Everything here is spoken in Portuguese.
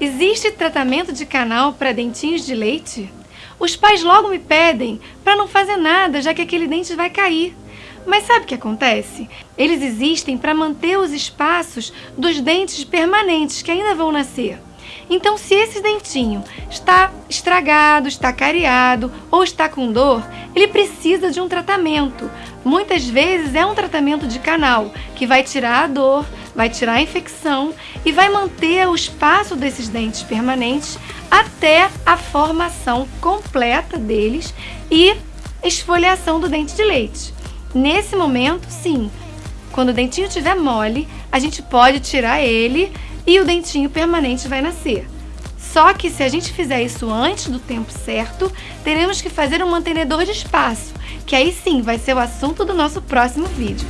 Existe tratamento de canal para dentinhos de leite? Os pais logo me pedem para não fazer nada, já que aquele dente vai cair. Mas sabe o que acontece? Eles existem para manter os espaços dos dentes permanentes que ainda vão nascer. Então, se esse dentinho está estragado, está cariado ou está com dor, ele precisa de um tratamento. Muitas vezes é um tratamento de canal que vai tirar a dor, vai tirar a infecção e vai manter o espaço desses dentes permanentes até a formação completa deles e esfoliação do dente de leite. Nesse momento, sim, quando o dentinho estiver mole, a gente pode tirar ele e o dentinho permanente vai nascer. Só que se a gente fizer isso antes do tempo certo, teremos que fazer um mantenedor de espaço, que aí sim vai ser o assunto do nosso próximo vídeo.